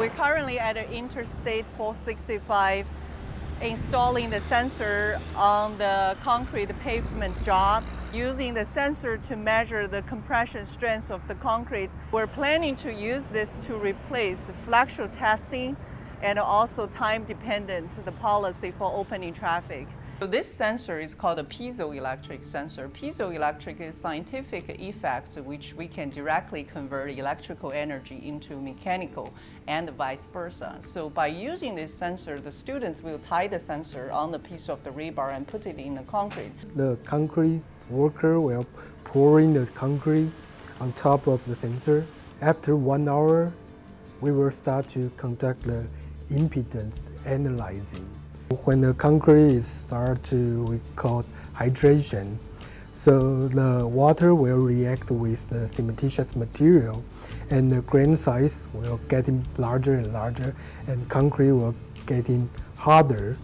we're currently at Interstate 465 installing the sensor on the concrete pavement job. Using the sensor to measure the compression strength of the concrete, we're planning to use this to replace flexural testing and also time-dependent the policy for opening traffic. So this sensor is called a piezoelectric sensor. Piezoelectric is scientific effect which we can directly convert electrical energy into mechanical and vice versa. So by using this sensor, the students will tie the sensor on the piece of the rebar and put it in the concrete. The concrete worker will pour in the concrete on top of the sensor. After one hour, we will start to conduct the impedance analyzing. When the concrete is start to, we call hydration, so the water will react with the cementitious material and the grain size will getting larger and larger and concrete will getting harder.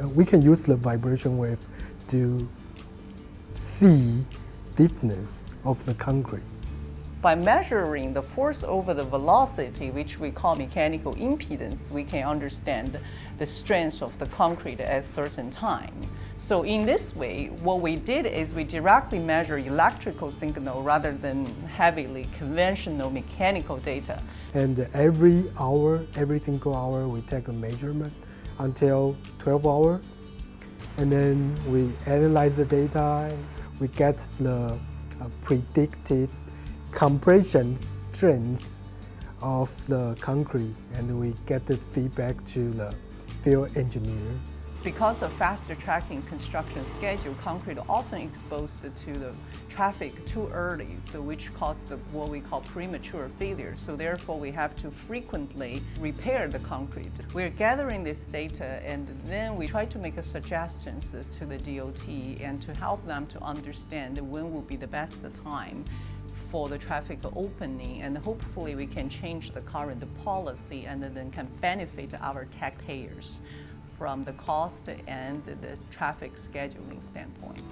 Uh, we can use the vibration wave to see stiffness of the concrete. By measuring the force over the velocity, which we call mechanical impedance, we can understand the strength of the concrete at certain time. So in this way, what we did is we directly measure electrical signal rather than heavily conventional mechanical data. And every hour, every single hour, we take a measurement until 12 hours. And then we analyze the data, we get the uh, predicted compression strength of the concrete and we get the feedback to the field engineer. Because of faster tracking construction schedule, concrete often exposed to the traffic too early, so which caused the, what we call premature failure. So therefore, we have to frequently repair the concrete. We're gathering this data and then we try to make suggestions to the DOT and to help them to understand when will be the best time for the traffic opening and hopefully we can change the current policy and then can benefit our taxpayers from the cost and the traffic scheduling standpoint.